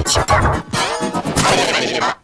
아, 싶다.